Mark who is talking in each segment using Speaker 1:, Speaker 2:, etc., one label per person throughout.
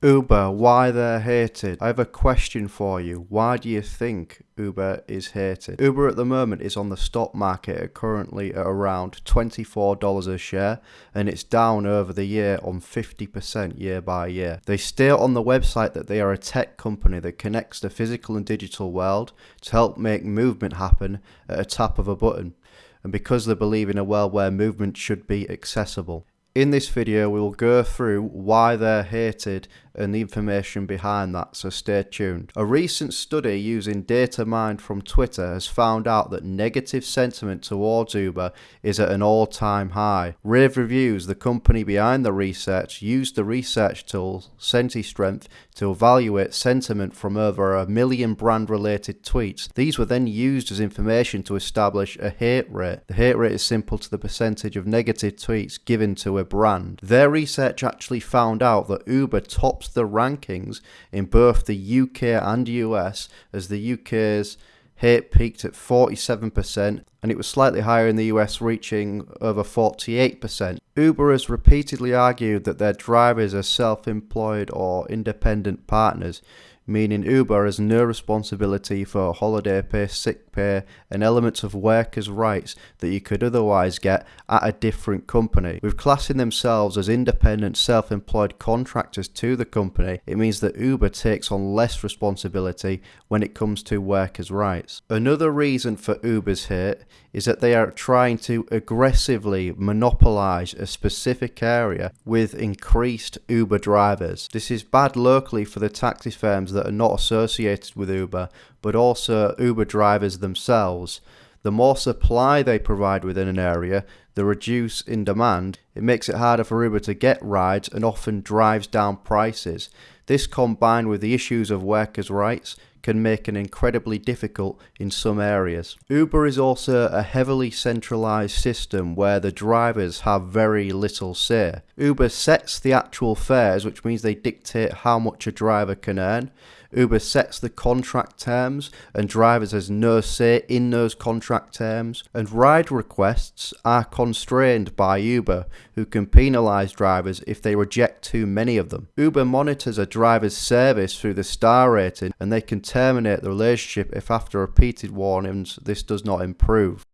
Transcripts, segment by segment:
Speaker 1: Uber, why they're hated. I have a question for you. Why do you think Uber is hated? Uber at the moment is on the stock market currently at around $24 a share and it's down over the year on 50% year by year. They state on the website that they are a tech company that connects the physical and digital world to help make movement happen at a tap of a button and because they believe in a world where movement should be accessible. In this video we will go through why they're hated and the information behind that, so stay tuned. A recent study using data mined from Twitter has found out that negative sentiment towards Uber is at an all-time high. Rave Reviews, the company behind the research, used the research tool SentiStrength to evaluate sentiment from over a million brand-related tweets. These were then used as information to establish a hate rate. The hate rate is simple to the percentage of negative tweets given to a brand. Their research actually found out that Uber tops the rankings in both the UK and US as the UK's hate peaked at 47% and it was slightly higher in the US reaching over 48%. Uber has repeatedly argued that their drivers are self-employed or independent partners meaning Uber has no responsibility for holiday pay, sick pay, and elements of workers' rights that you could otherwise get at a different company. With classing themselves as independent, self employed contractors to the company, it means that Uber takes on less responsibility when it comes to workers' rights. Another reason for Uber's hate is that they are trying to aggressively monopolize a specific area with increased Uber drivers. This is bad locally for the taxi firms that are not associated with Uber, but also Uber drivers themselves. The more supply they provide within an area, the reduce in demand, it makes it harder for Uber to get rides and often drives down prices. This combined with the issues of workers' rights can make an incredibly difficult in some areas. Uber is also a heavily centralized system where the drivers have very little say. Uber sets the actual fares, which means they dictate how much a driver can earn. Uber sets the contract terms and drivers has no say in those contract terms and ride requests are constrained by Uber who can penalise drivers if they reject too many of them. Uber monitors a driver's service through the star rating and they can terminate the relationship if after repeated warnings this does not improve.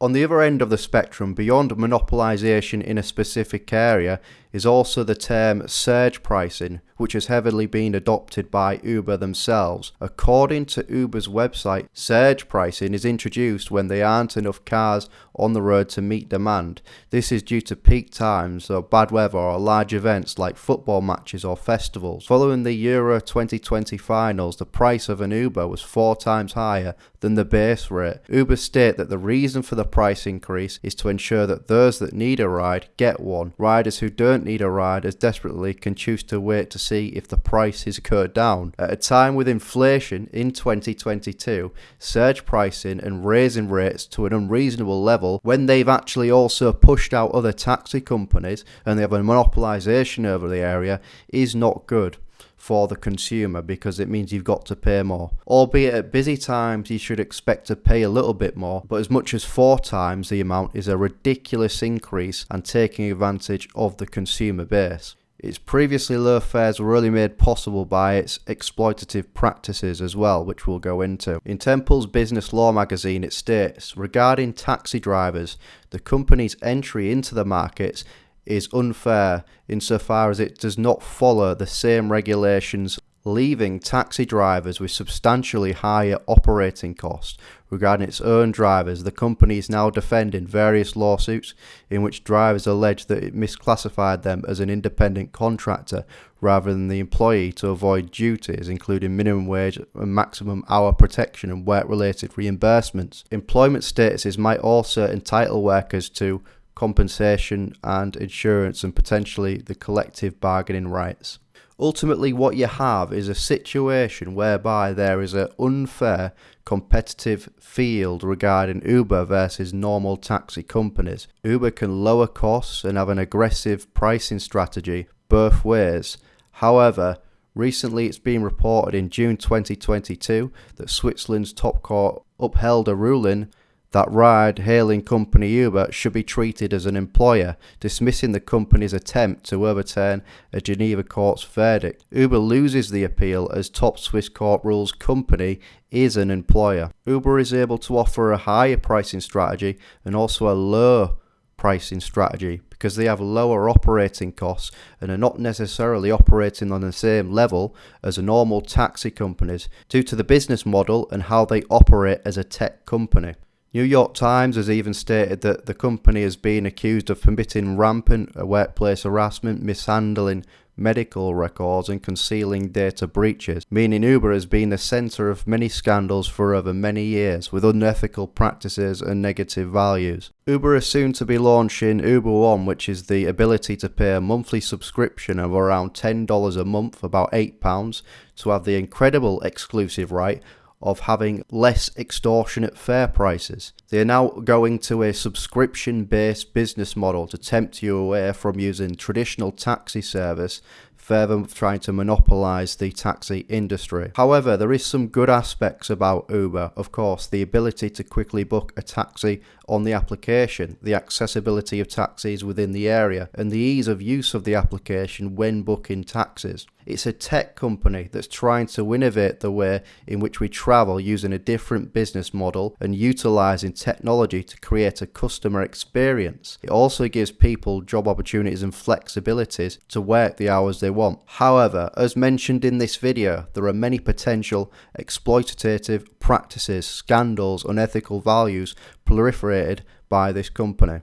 Speaker 1: On the other end of the spectrum, beyond monopolisation in a specific area, is also the term surge pricing, which has heavily been adopted by Uber themselves. According to Uber's website, surge pricing is introduced when there aren't enough cars on the road to meet demand. This is due to peak times or bad weather or large events like football matches or festivals. Following the Euro 2020 finals, the price of an Uber was four times higher than the base rate. Uber state that the reason for the price increase is to ensure that those that need a ride get one. Riders who don't need a ride as desperately can choose to wait to see if the price is cut down. At a time with inflation in 2022, surge pricing and raising rates to an unreasonable level when they've actually also pushed out other taxi companies and they have a monopolisation over the area is not good for the consumer because it means you've got to pay more. Albeit at busy times you should expect to pay a little bit more, but as much as four times the amount is a ridiculous increase and taking advantage of the consumer base. Its previously low fares were only made possible by its exploitative practices as well, which we'll go into. In Temple's Business Law magazine, it states regarding taxi drivers, the company's entry into the markets is unfair insofar as it does not follow the same regulations leaving taxi drivers with substantially higher operating costs. Regarding its own drivers, the company is now defending various lawsuits in which drivers allege that it misclassified them as an independent contractor rather than the employee to avoid duties, including minimum wage and maximum hour protection and work related reimbursements. Employment statuses might also entitle workers to compensation and insurance and potentially the collective bargaining rights. Ultimately, what you have is a situation whereby there is an unfair competitive field regarding Uber versus normal taxi companies. Uber can lower costs and have an aggressive pricing strategy both ways. However, recently it's been reported in June 2022 that Switzerland's top court upheld a ruling that ride hailing company Uber should be treated as an employer, dismissing the company's attempt to overturn a Geneva court's verdict. Uber loses the appeal as top Swiss court rules company is an employer. Uber is able to offer a higher pricing strategy and also a low pricing strategy because they have lower operating costs and are not necessarily operating on the same level as normal taxi companies due to the business model and how they operate as a tech company. New York Times has even stated that the company has been accused of permitting rampant workplace harassment, mishandling medical records and concealing data breaches, meaning Uber has been the centre of many scandals for over many years with unethical practices and negative values. Uber is soon to be launching Uber One, which is the ability to pay a monthly subscription of around $10 a month, about £8, to have the incredible exclusive right of having less extortionate fare prices. They are now going to a subscription based business model to tempt you away from using traditional taxi service further trying to monopolize the taxi industry. However, there is some good aspects about Uber. Of course, the ability to quickly book a taxi on the application, the accessibility of taxis within the area, and the ease of use of the application when booking taxis. It's a tech company that's trying to innovate the way in which we travel using a different business model and utilizing technology to create a customer experience. It also gives people job opportunities and flexibilities to work the hours they want. However, as mentioned in this video, there are many potential exploitative practices, scandals, unethical values proliferated by this company.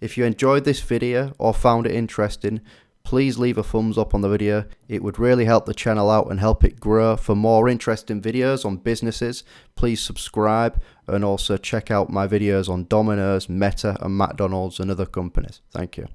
Speaker 1: If you enjoyed this video or found it interesting, please leave a thumbs up on the video. It would really help the channel out and help it grow. For more interesting videos on businesses, please subscribe and also check out my videos on Domino's, Meta and McDonald's and other companies. Thank you.